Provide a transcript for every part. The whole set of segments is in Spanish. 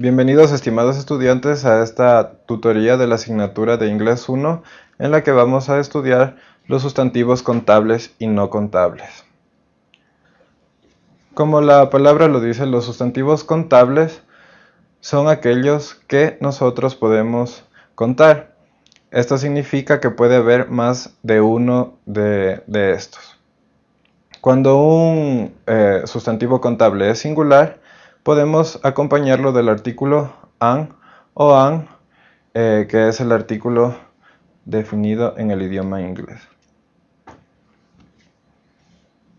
Bienvenidos estimados estudiantes a esta tutoría de la asignatura de Inglés 1 en la que vamos a estudiar los sustantivos contables y no contables. Como la palabra lo dice, los sustantivos contables son aquellos que nosotros podemos contar. Esto significa que puede haber más de uno de, estos. Cuando un eh, sustantivo contable es singular, podemos acompañarlo del artículo an o an, eh, que es el artículo definido en el idioma inglés.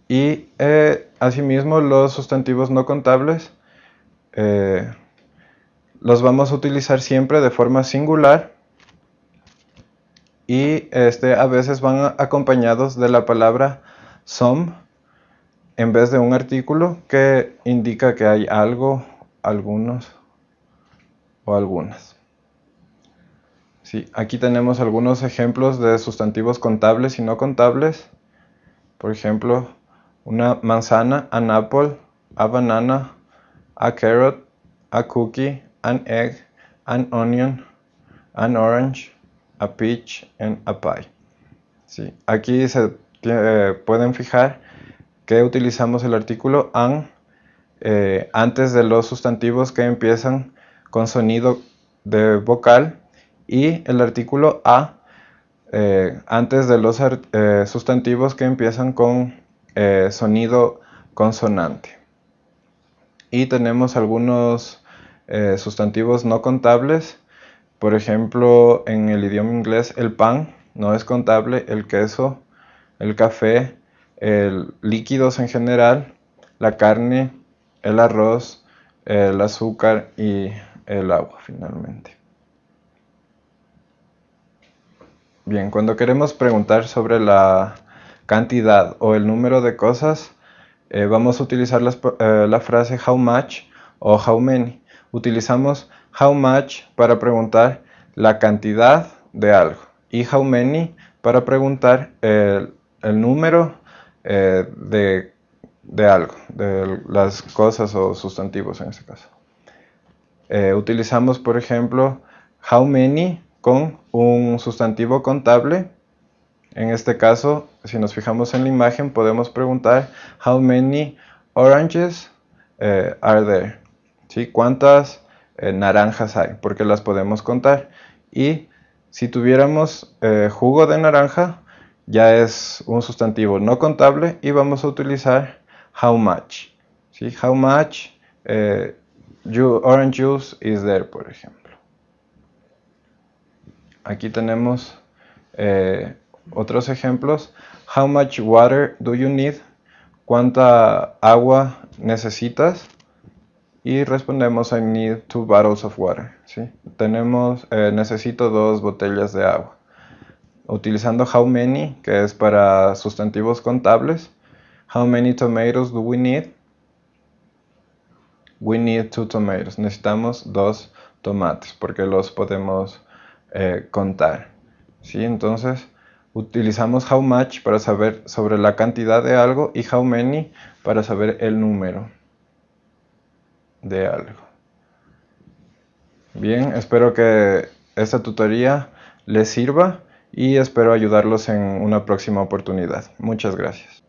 Y eh, asimismo los sustantivos no contables eh, los vamos a utilizar siempre de forma singular y este, a veces van acompañados de la palabra some en vez de un artículo que indica que hay algo, algunos o algunas. Sí, aquí tenemos algunos ejemplos de sustantivos contables y no contables. Por ejemplo, una manzana, an apple, a banana, a carrot, a cookie, an egg, an onion, an orange, a peach, and a pie. Sí, aquí se eh, pueden fijar que utilizamos el artículo an eh, antes de los sustantivos que empiezan con sonido de vocal y el artículo a eh, antes de los eh, sustantivos que empiezan con sonido consonante. Y tenemos algunos sustantivos no contables, por ejemplo en el idioma inglés el pan no es contable, el queso, el café, el, líquidos en general, la carne, el arroz, el azúcar y el agua finalmente. Bien, cuando queremos preguntar sobre la cantidad o el número de cosas, eh, vamos a utilizar eh, la frase how much o how many. Utilizamos how much para preguntar la cantidad de algo y how many para preguntar el, el número eh, de, algo, de las cosas o sustantivos en este caso. Eh, utilizamos, por ejemplo, how many con un sustantivo contable. En este caso, si nos fijamos en la imagen, podemos preguntar how many oranges eh, are there. ¿Sí? ¿Cuántas naranjas hay? Porque las podemos contar. Y si tuviéramos jugo de naranja, ya es un sustantivo no contable y vamos a utilizar how much. ¿sí? How much eh, orange juice is there, por ejemplo. Aquí tenemos eh, otros ejemplos. How much water do you need? ¿Cuánta agua necesitas? Y respondemos I need two bottles of water. Tenemos, eh, necesito dos botellas de agua utilizando how many, que es para sustantivos contables. How many tomatoes do we need? We need two tomatoes. Necesitamos dos tomates porque los podemos eh, contar. ¿Sí? Entonces utilizamos how much para saber sobre la cantidad de algo y how many para saber el número de algo. Bien, espero que esta tutoría les sirva y espero ayudarlos en una próxima oportunidad. Muchas gracias.